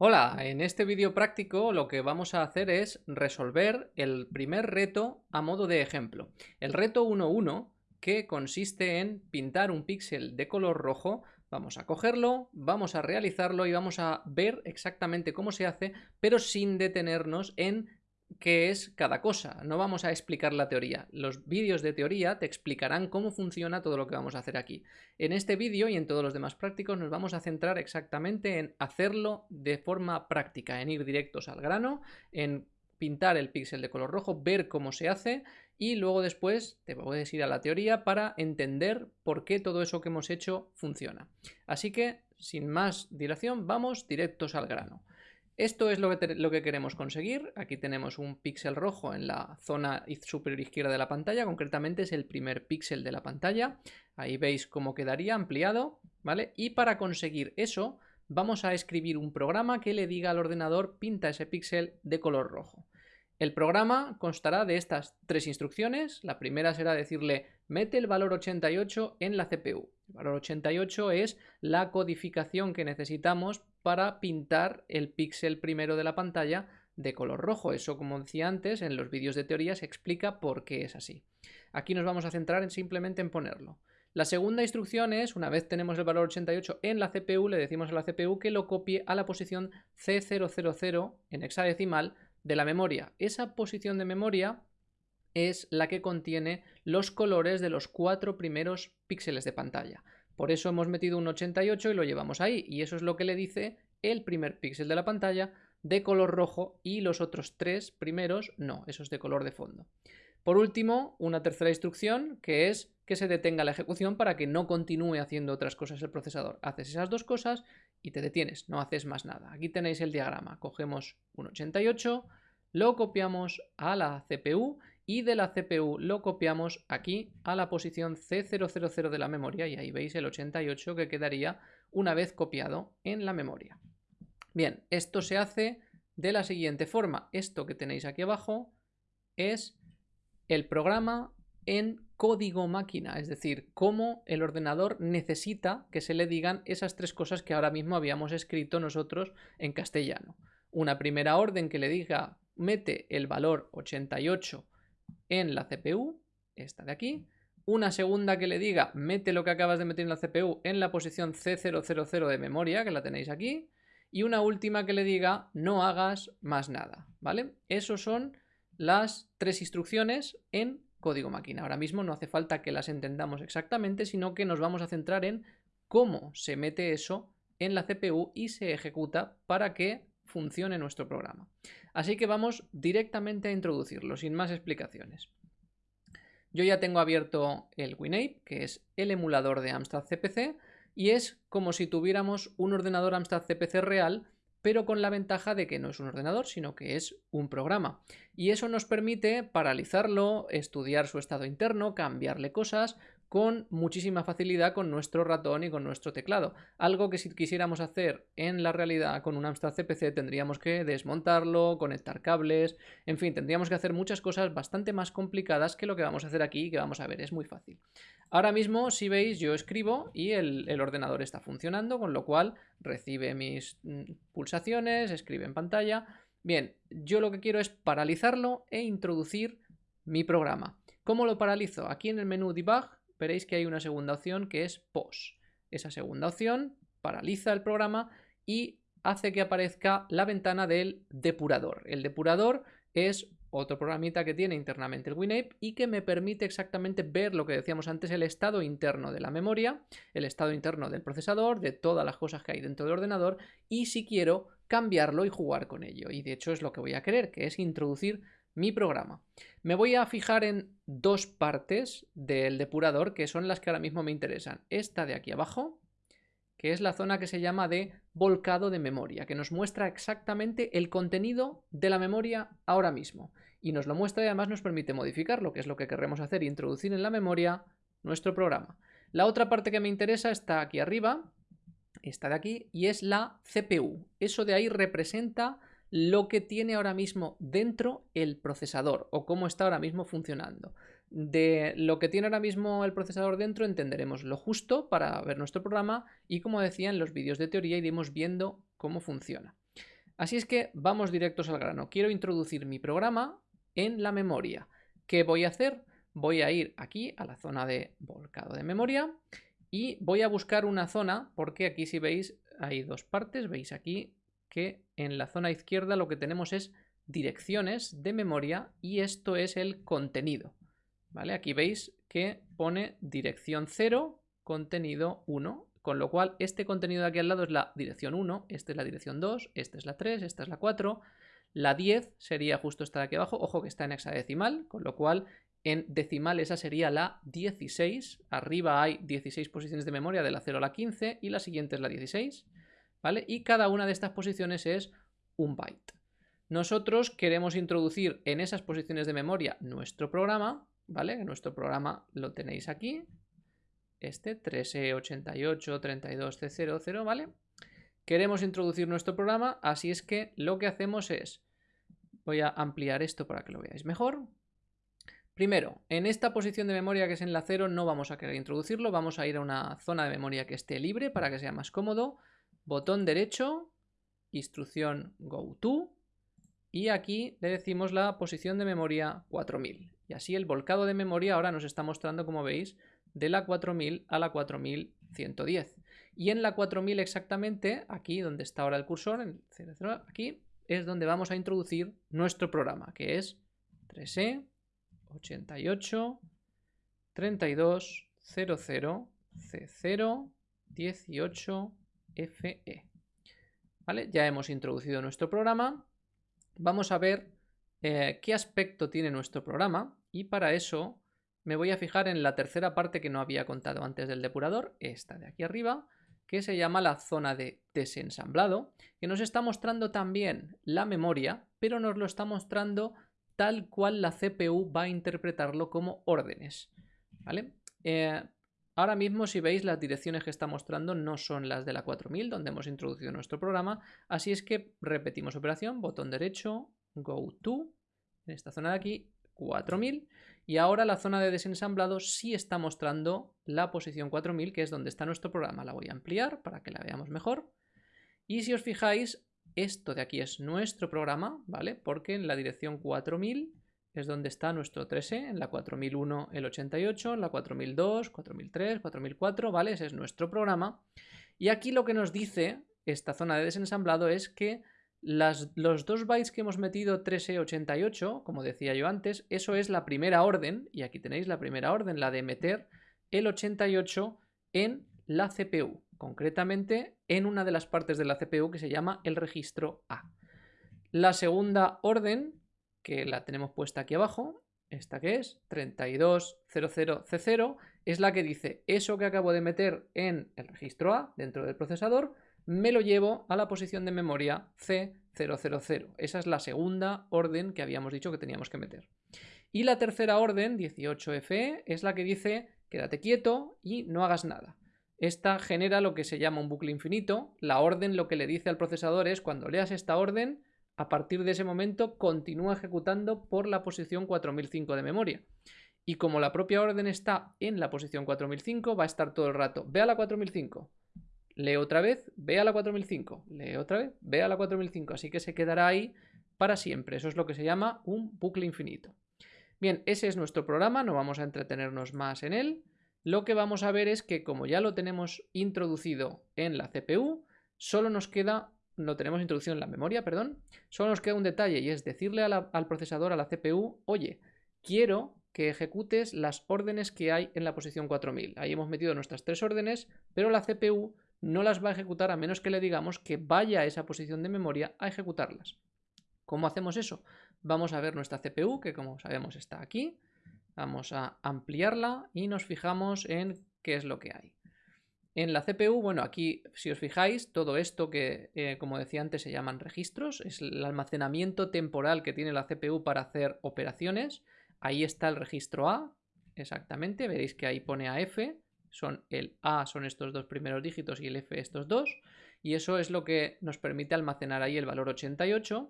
Hola, en este vídeo práctico lo que vamos a hacer es resolver el primer reto a modo de ejemplo. El reto 1.1 que consiste en pintar un píxel de color rojo, vamos a cogerlo, vamos a realizarlo y vamos a ver exactamente cómo se hace, pero sin detenernos en qué es cada cosa. No vamos a explicar la teoría. Los vídeos de teoría te explicarán cómo funciona todo lo que vamos a hacer aquí. En este vídeo y en todos los demás prácticos nos vamos a centrar exactamente en hacerlo de forma práctica, en ir directos al grano, en pintar el píxel de color rojo, ver cómo se hace y luego después te puedes ir a la teoría para entender por qué todo eso que hemos hecho funciona. Así que, sin más dilación, vamos directos al grano. Esto es lo que, lo que, queremos conseguir. Aquí tenemos un píxel rojo en la zona superior izquierda de la pantalla, concretamente es el primer píxel de la pantalla. Ahí veis cómo quedaría ampliado, ¿vale? Y para conseguir eso vamos a escribir un programa que le diga al ordenador pinta ese píxel de color rojo. El programa constará de estas tres instrucciones. La primera será decirle mete el valor 88 en la CPU. El valor 88 es la codificación que necesitamos para pintar el píxel primero de la pantalla de color rojo. Eso, como decía antes, en los vídeos de teoría se explica por qué es así. Aquí nos vamos a centrar en simplemente en ponerlo. La segunda instrucción es, una vez tenemos el valor 88 en la CPU, le decimos a la CPU que lo copie a la posición C000 en hexadecimal de la memoria. Esa posición de memoria es la que contiene los colores de los cuatro primeros píxeles de pantalla. Por eso hemos metido un 88 y lo llevamos ahí. Y eso es lo que le dice el primer píxel de la pantalla de color rojo y los otros tres primeros no, esos de color de fondo. Por último, una tercera instrucción que es que se detenga la ejecución para que no continúe haciendo otras cosas el procesador. Haces esas dos cosas y te detienes, no haces más nada. Aquí tenéis el diagrama. Cogemos un 88, lo copiamos a la CPU y de la CPU lo copiamos aquí a la posición C000 de la memoria y ahí veis el 88 que quedaría una vez copiado en la memoria. Bien, esto se hace de la siguiente forma. Esto que tenéis aquí abajo es el programa en código máquina, es decir, cómo el ordenador necesita que se le digan esas tres cosas que ahora mismo habíamos escrito nosotros en castellano. Una primera orden que le diga mete el valor 88 en la CPU, esta de aquí, una segunda que le diga mete lo que acabas de meter en la CPU en la posición C000 de memoria, que la tenéis aquí, y una última que le diga no hagas más nada, ¿vale? Esos son las tres instrucciones en código máquina. Ahora mismo no hace falta que las entendamos exactamente, sino que nos vamos a centrar en cómo se mete eso en la CPU y se ejecuta para que funcione nuestro programa. Así que vamos directamente a introducirlo, sin más explicaciones. Yo ya tengo abierto el WinApe, que es el emulador de Amstrad CPC, y es como si tuviéramos un ordenador Amstrad CPC real pero con la ventaja de que no es un ordenador, sino que es un programa. Y eso nos permite paralizarlo, estudiar su estado interno, cambiarle cosas, con muchísima facilidad con nuestro ratón y con nuestro teclado. Algo que si quisiéramos hacer en la realidad con un Amstrad CPC tendríamos que desmontarlo, conectar cables, en fin, tendríamos que hacer muchas cosas bastante más complicadas que lo que vamos a hacer aquí y que vamos a ver, es muy fácil. Ahora mismo, si veis, yo escribo y el, el ordenador está funcionando, con lo cual recibe mis mm, pulsaciones, escribe en pantalla. Bien, yo lo que quiero es paralizarlo e introducir mi programa. ¿Cómo lo paralizo? Aquí en el menú Debug veréis que hay una segunda opción que es Pause. Esa segunda opción paraliza el programa y hace que aparezca la ventana del depurador. El depurador es otro programita que tiene internamente el WinApe y que me permite exactamente ver lo que decíamos antes, el estado interno de la memoria, el estado interno del procesador, de todas las cosas que hay dentro del ordenador y si quiero cambiarlo y jugar con ello. Y de hecho es lo que voy a querer, que es introducir mi programa. Me voy a fijar en dos partes del depurador que son las que ahora mismo me interesan. Esta de aquí abajo, que es la zona que se llama de volcado de memoria, que nos muestra exactamente el contenido de la memoria ahora mismo. Y nos lo muestra y además nos permite modificarlo, que es lo que queremos hacer, introducir en la memoria nuestro programa. La otra parte que me interesa está aquí arriba, esta de aquí, y es la CPU. Eso de ahí representa lo que tiene ahora mismo dentro el procesador o cómo está ahora mismo funcionando. De lo que tiene ahora mismo el procesador dentro entenderemos lo justo para ver nuestro programa y como decía en los vídeos de teoría iremos viendo cómo funciona. Así es que vamos directos al grano. Quiero introducir mi programa en la memoria. ¿Qué voy a hacer? Voy a ir aquí a la zona de volcado de memoria y voy a buscar una zona porque aquí si veis hay dos partes. Veis aquí que en la zona izquierda lo que tenemos es direcciones de memoria y esto es el contenido. ¿Vale? Aquí veis que pone dirección 0, contenido 1, con lo cual este contenido de aquí al lado es la dirección 1, esta es la dirección 2, esta es la 3, esta es la 4, la 10 sería justo esta de aquí abajo, ojo que está en hexadecimal, con lo cual en decimal esa sería la 16, arriba hay 16 posiciones de memoria de la 0 a la 15 y la siguiente es la 16, Y cada una de estas posiciones es un byte. Nosotros queremos introducir en esas posiciones de memoria nuestro programa, ¿vale? Nuestro programa lo tenéis aquí, este 3E8832C00, ¿vale? Queremos introducir nuestro programa, así es que lo que hacemos es, voy a ampliar esto para que lo veáis mejor. Primero, en esta posición de memoria que es en la 0 no vamos a querer introducirlo, vamos a ir a una zona de memoria que esté libre para que sea más cómodo. Botón derecho, instrucción GoTo, y aquí le decimos la posición de memoria 4000. Y así el volcado de memoria ahora nos está mostrando, como veis, de la 4000 a la 4110. Y en la 4000 exactamente, aquí donde está ahora el cursor, en 00, aquí es donde vamos a introducir nuestro programa, que es 3E 88 32 00 C0 18 FE. ¿Vale? Ya hemos introducido nuestro programa. Vamos a ver eh, qué aspecto tiene nuestro programa y para eso me voy a fijar en la tercera parte que no había contado antes del depurador, esta de aquí arriba, que se llama la zona de desensamblado, que nos está mostrando también la memoria, pero nos lo está mostrando tal cual la CPU va a interpretarlo como órdenes. ¿vale? Eh, ahora mismo, si veis, las direcciones que está mostrando no son las de la 4000, donde hemos introducido nuestro programa, así es que repetimos operación, botón derecho, go to, en esta zona de aquí, 4000, y ahora la zona de desensamblado sí está mostrando la posición 4000, que es donde está nuestro programa. La voy a ampliar para que la veamos mejor. Y si os fijáis, esto de aquí es nuestro programa, ¿vale? Porque en la dirección 4000 es donde está nuestro 3E, en la 4001 el 88, en la 4002, 4003, 4004, ¿vale? Ese es nuestro programa. Y aquí lo que nos dice esta zona de desensamblado es que los dos bytes que hemos metido 3E88, como decía yo antes, eso es la primera orden, y aquí tenéis la primera orden, la de meter el 88 en la CPU, concretamente en una de las partes de la CPU que se llama el registro A. La segunda orden, que la tenemos puesta aquí abajo, esta que es 3200C0, es la que dice eso que acabo de meter en el registro A dentro del procesador, me lo llevo a la posición de memoria C000. Esa es la segunda orden que habíamos dicho que teníamos que meter. Y la tercera orden, 18FE, es la que dice quédate quieto y no hagas nada. Esta genera lo que se llama un bucle infinito. La orden lo que le dice al procesador es cuando leas esta orden, a partir de ese momento continúa ejecutando por la posición 4005 de memoria. Y como la propia orden está en la posición 4005, va a estar todo el rato, ve a la 4005, lee otra vez, ve a la 4005, lee otra vez, ve a la 4005, así que se quedará ahí para siempre. Eso es lo que se llama un bucle infinito. Bien, ese es nuestro programa, no vamos a entretenernos más en él. Lo que vamos a ver es que como ya lo tenemos introducido en la CPU, solo nos queda, lo tenemos introducido en la memoria, perdón, solo nos queda un detalle y es decirle al procesador, a la CPU, oye, quiero que ejecutes las órdenes que hay en la posición 4000. Ahí hemos metido nuestras tres órdenes, pero la CPU no las va a ejecutar a menos que le digamos que vaya a esa posición de memoria a ejecutarlas. ¿Cómo hacemos eso? Vamos a ver nuestra CPU, que como sabemos está aquí. Vamos a ampliarla y nos fijamos en qué es lo que hay. En la CPU, bueno, aquí si os fijáis, todo esto que, eh, como decía antes, se llaman registros, es el almacenamiento temporal que tiene la CPU para hacer operaciones. Ahí está el registro A, exactamente, veréis que ahí pone AF, son el A son estos dos primeros dígitos y el F estos dos, y eso es lo que nos permite almacenar ahí el valor 88,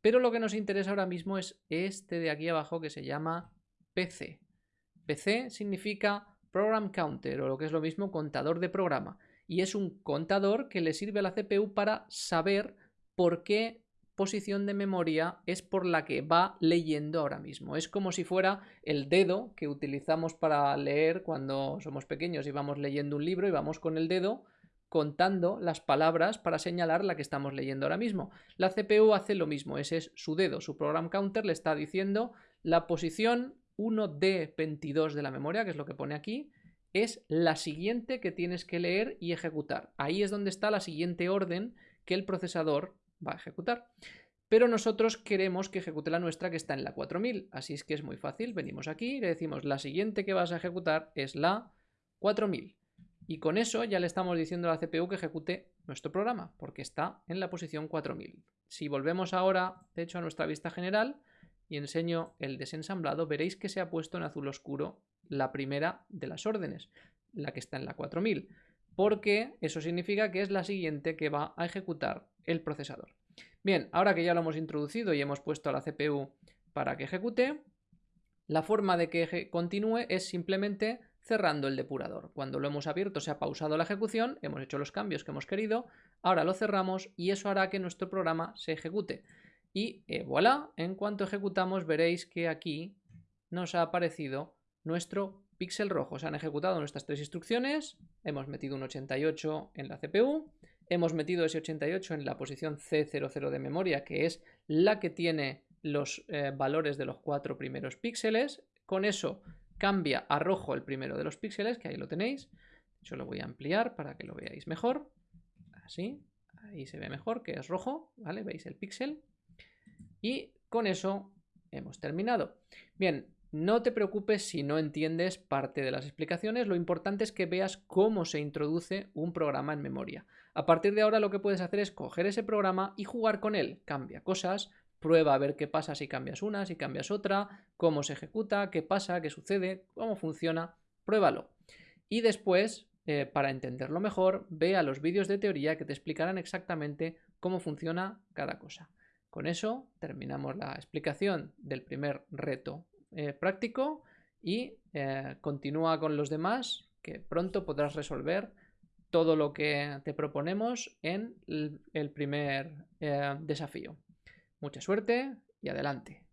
pero lo que nos interesa ahora mismo es este de aquí abajo que se llama PC. PC significa Program Counter o lo que es lo mismo contador de programa y es un contador que le sirve a la CPU para saber por qué posición de memoria es por la que va leyendo ahora mismo. Es como si fuera el dedo que utilizamos para leer cuando somos pequeños y vamos leyendo un libro y vamos con el dedo contando las palabras para señalar la que estamos leyendo ahora mismo. La CPU hace lo mismo, ese es su dedo, su program counter le está diciendo la posición 1D22 de la memoria, que es lo que pone aquí, es la siguiente que tienes que leer y ejecutar. Ahí es donde está la siguiente orden que el procesador va a ejecutar. Pero nosotros queremos que ejecute la nuestra que está en la 4000, así es que es muy fácil. Venimos aquí y le decimos la siguiente que vas a ejecutar es la 4000. Y con eso ya le estamos diciendo a la CPU que ejecute nuestro programa, porque está en la posición 4000. Si volvemos ahora, de hecho, a nuestra vista general y enseño el desensamblado, veréis que se ha puesto en azul oscuro la primera de las órdenes, la que está en la 4000 porque eso significa que es la siguiente que va a ejecutar el procesador. Bien, ahora que ya lo hemos introducido y hemos puesto a la CPU para que ejecute, la forma de que continúe es simplemente cerrando el depurador. Cuando lo hemos abierto se ha pausado la ejecución, hemos hecho los cambios que hemos querido, ahora lo cerramos y eso hará que nuestro programa se ejecute. Y eh, voilà, en cuanto ejecutamos veréis que aquí nos ha aparecido nuestro píxel rojo. Se han ejecutado nuestras tres instrucciones, hemos metido un 88 en la CPU, hemos metido ese 88 en la posición C00 de memoria, que es la que tiene los eh, valores de los cuatro primeros píxeles. Con eso cambia a rojo el primero de los píxeles, que ahí lo tenéis. Yo lo voy a ampliar para que lo veáis mejor. Así, ahí se ve mejor, que es rojo, ¿vale? Veis el píxel. Y con eso hemos terminado. Bien, no te preocupes si no entiendes parte de las explicaciones, lo importante es que veas cómo se introduce un programa en memoria. A partir de ahora lo que puedes hacer es coger ese programa y jugar con él. Cambia cosas, prueba a ver qué pasa si cambias una, si cambias otra, cómo se ejecuta, qué pasa, qué sucede, cómo funciona, pruébalo. Y después, eh, para entenderlo mejor, ve a los vídeos de teoría que te explicarán exactamente cómo funciona cada cosa. Con eso terminamos la explicación del primer reto eh, práctico y eh, continúa con los demás que pronto podrás resolver todo lo que te proponemos en el primer eh, desafío. Mucha suerte y adelante.